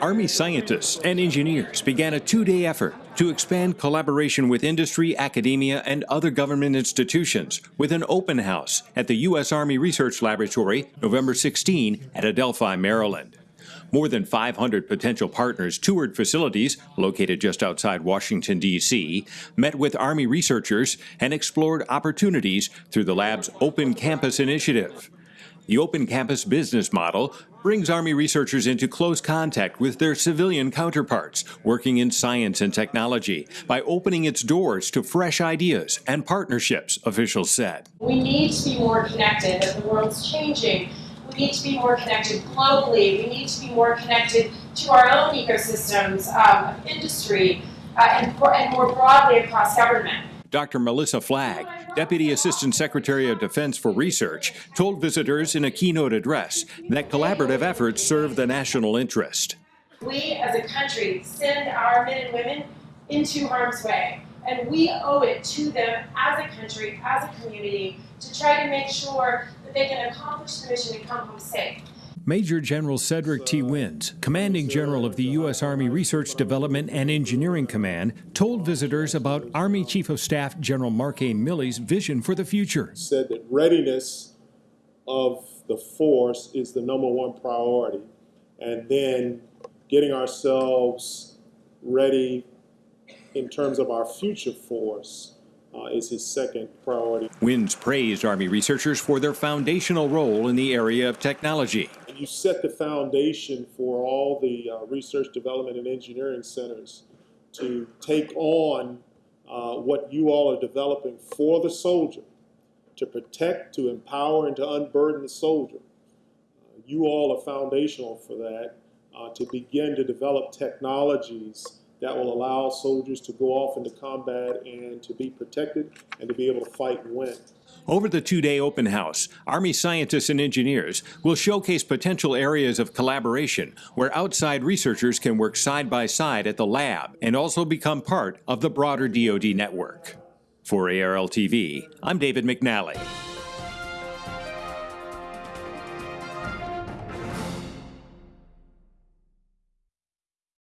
Army scientists and engineers began a two-day effort to expand collaboration with industry, academia, and other government institutions with an open house at the U.S. Army Research Laboratory November 16 at Adelphi, Maryland. More than 500 potential partners toured facilities located just outside Washington, D.C., met with Army researchers, and explored opportunities through the lab's Open Campus initiative. The Open Campus business model brings Army researchers into close contact with their civilian counterparts working in science and technology by opening its doors to fresh ideas and partnerships, officials said. We need to be more connected as the world's changing. We need to be more connected globally. We need to be more connected to our own ecosystems um, of industry uh, and, and more broadly across government. Dr. Melissa Flagg, Deputy Assistant Secretary of Defense for Research, told visitors in a keynote address that collaborative efforts serve the national interest. We as a country send our men and women into harm's way, and we owe it to them as a country, as a community, to try to make sure that they can accomplish the mission and come home safe. Major General Cedric T. Wins, commanding general of the U.S. Army Research Development and Engineering Command, told visitors about Army Chief of Staff General Mark A. Milley's vision for the future. Said that readiness of the force is the number one priority, and then getting ourselves ready in terms of our future force uh, is his second priority. Wins praised Army researchers for their foundational role in the area of technology you set the foundation for all the uh, research, development, and engineering centers to take on uh, what you all are developing for the soldier, to protect, to empower, and to unburden the soldier. Uh, you all are foundational for that, uh, to begin to develop technologies that will allow soldiers to go off into combat and to be protected and to be able to fight and win. Over the two-day open house, Army scientists and engineers will showcase potential areas of collaboration where outside researchers can work side by side at the lab and also become part of the broader DoD network. For ARL TV, I'm David McNally.